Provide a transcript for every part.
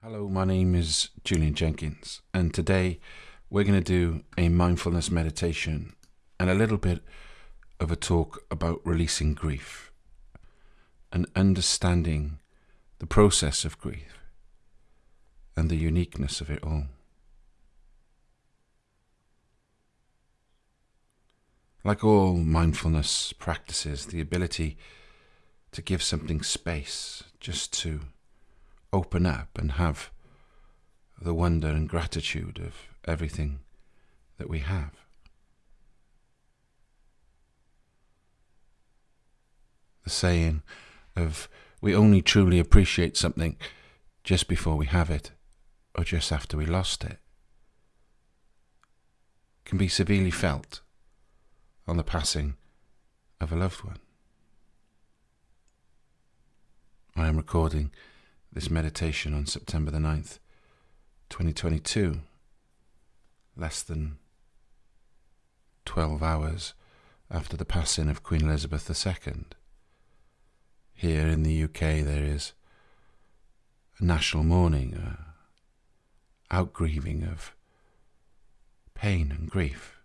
Hello, my name is Julian Jenkins, and today we're going to do a mindfulness meditation and a little bit of a talk about releasing grief and understanding the process of grief and the uniqueness of it all. Like all mindfulness practices, the ability to give something space just to open up and have the wonder and gratitude of everything that we have. The saying of we only truly appreciate something just before we have it or just after we lost it can be severely felt on the passing of a loved one. I am recording this meditation on September the 9th, 2022, less than 12 hours after the passing of Queen Elizabeth II. Here in the UK, there is a national mourning, a outgrieving of pain and grief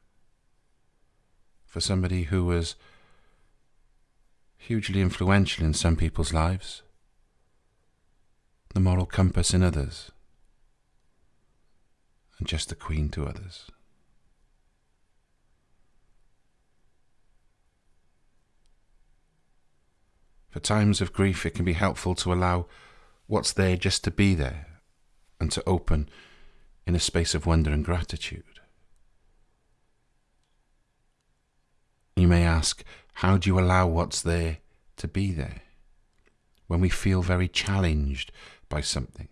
for somebody who was hugely influential in some people's lives the moral compass in others, and just the queen to others. For times of grief, it can be helpful to allow what's there just to be there and to open in a space of wonder and gratitude. You may ask, how do you allow what's there to be there? When we feel very challenged by something.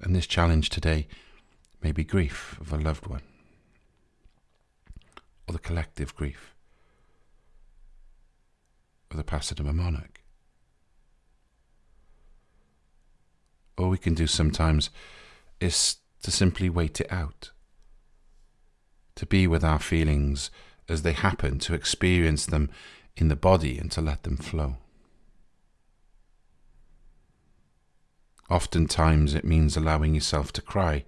And this challenge today may be grief of a loved one, or the collective grief of the passing of a monarch. All we can do sometimes is to simply wait it out, to be with our feelings as they happen, to experience them in the body and to let them flow. Oftentimes it means allowing yourself to cry,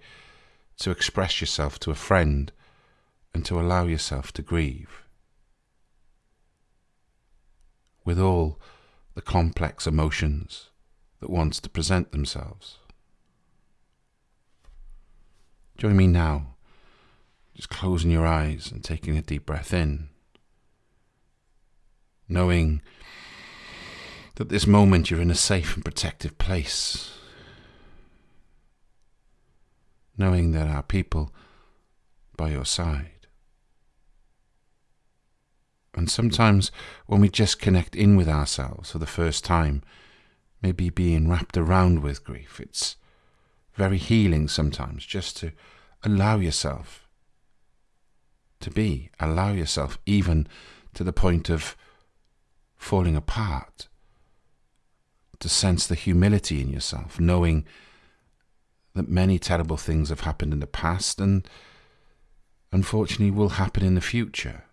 to express yourself to a friend, and to allow yourself to grieve. With all the complex emotions that wants to present themselves. Join me now, just closing your eyes and taking a deep breath in, knowing that this moment you're in a safe and protective place knowing there are people by your side. And sometimes when we just connect in with ourselves for the first time, maybe being wrapped around with grief, it's very healing sometimes just to allow yourself to be, allow yourself even to the point of falling apart, to sense the humility in yourself, knowing that many terrible things have happened in the past and unfortunately will happen in the future.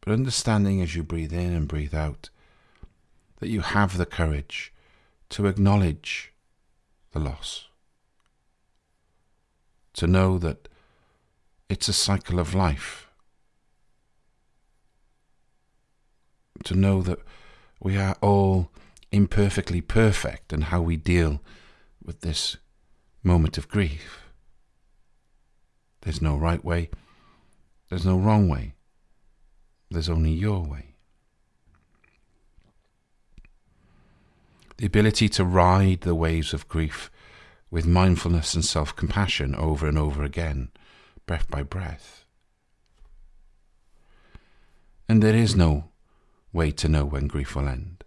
But understanding as you breathe in and breathe out that you have the courage to acknowledge the loss, to know that it's a cycle of life, to know that we are all imperfectly perfect and how we deal with this moment of grief. There's no right way, there's no wrong way, there's only your way. The ability to ride the waves of grief with mindfulness and self compassion over and over again, breath by breath. And there is no way to know when grief will end.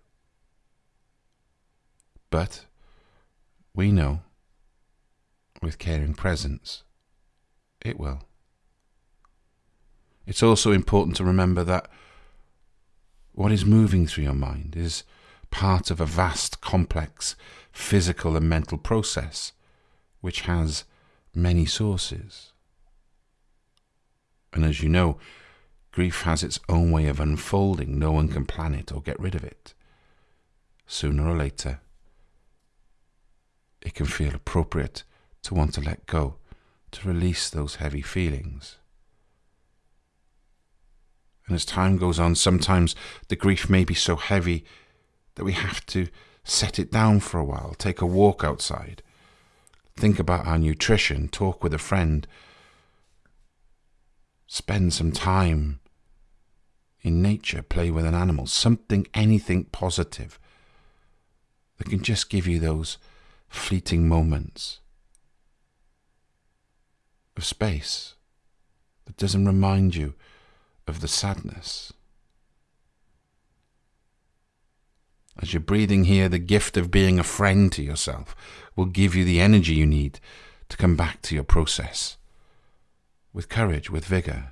But we know with caring presence it will. It's also important to remember that what is moving through your mind is part of a vast, complex physical and mental process which has many sources. And as you know, Grief has its own way of unfolding. No one can plan it or get rid of it. Sooner or later, it can feel appropriate to want to let go, to release those heavy feelings. And as time goes on, sometimes the grief may be so heavy that we have to set it down for a while, take a walk outside, think about our nutrition, talk with a friend, spend some time in nature, play with an animal, something, anything positive that can just give you those fleeting moments of space that doesn't remind you of the sadness. As you're breathing here, the gift of being a friend to yourself will give you the energy you need to come back to your process with courage, with vigor,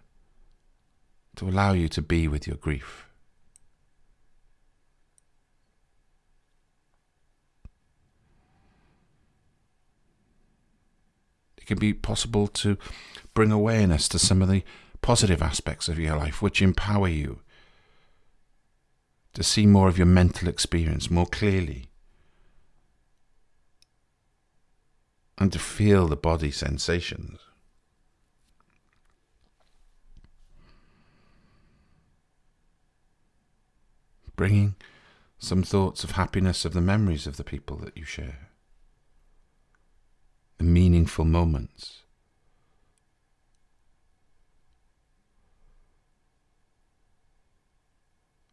to allow you to be with your grief. Can be possible to bring awareness to some of the positive aspects of your life which empower you to see more of your mental experience more clearly and to feel the body sensations. bringing some thoughts of happiness of the memories of the people that you share, meaningful moments.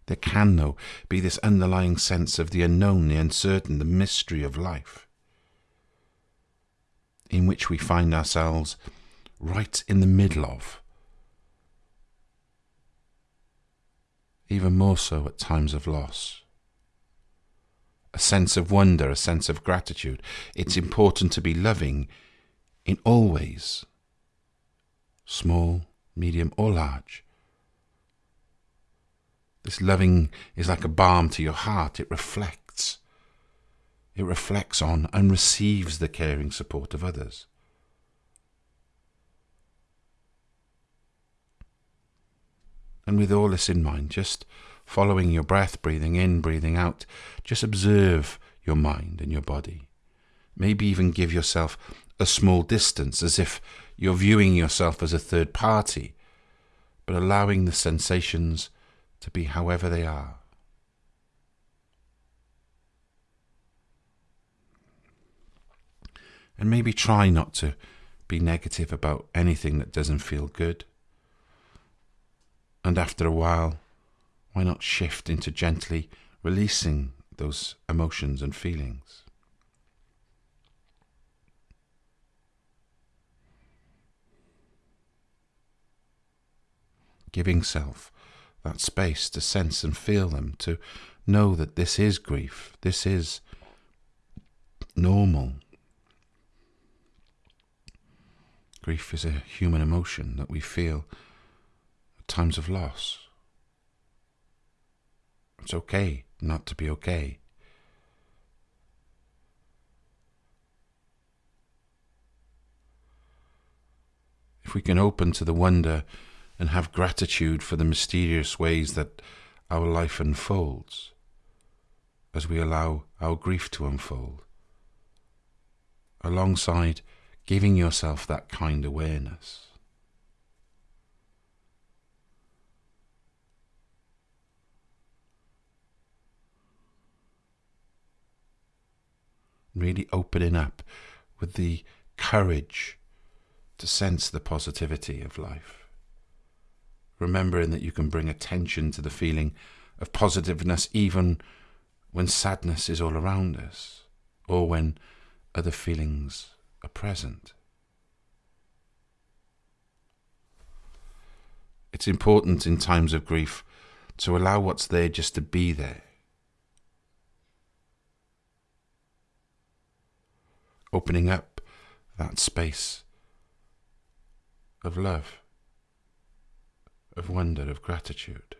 There can, though, be this underlying sense of the unknown, the uncertain, the mystery of life, in which we find ourselves right in the middle of. even more so at times of loss. A sense of wonder, a sense of gratitude. It's important to be loving in all ways, small, medium, or large. This loving is like a balm to your heart. It reflects. It reflects on and receives the caring support of others. And with all this in mind, just following your breath, breathing in, breathing out, just observe your mind and your body. Maybe even give yourself a small distance as if you're viewing yourself as a third party, but allowing the sensations to be however they are. And maybe try not to be negative about anything that doesn't feel good. And after a while, why not shift into gently releasing those emotions and feelings? Giving self that space to sense and feel them, to know that this is grief, this is normal. Grief is a human emotion that we feel at times of loss. It's okay not to be okay. If we can open to the wonder and have gratitude for the mysterious ways that our life unfolds as we allow our grief to unfold, alongside giving yourself that kind awareness. Really opening up with the courage to sense the positivity of life. Remembering that you can bring attention to the feeling of positiveness even when sadness is all around us or when other feelings are present. It's important in times of grief to allow what's there just to be there opening up that space of love, of wonder, of gratitude.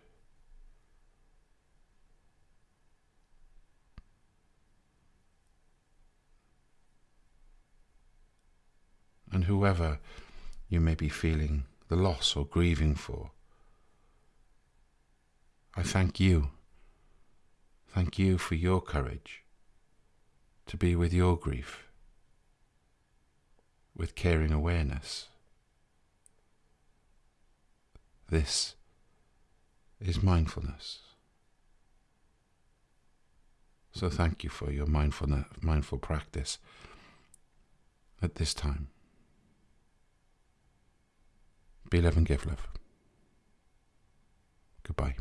And whoever you may be feeling the loss or grieving for, I thank you. Thank you for your courage to be with your grief with caring awareness. This is mindfulness. So thank you for your mindfulness, mindful practice at this time. Be love and give love. Goodbye.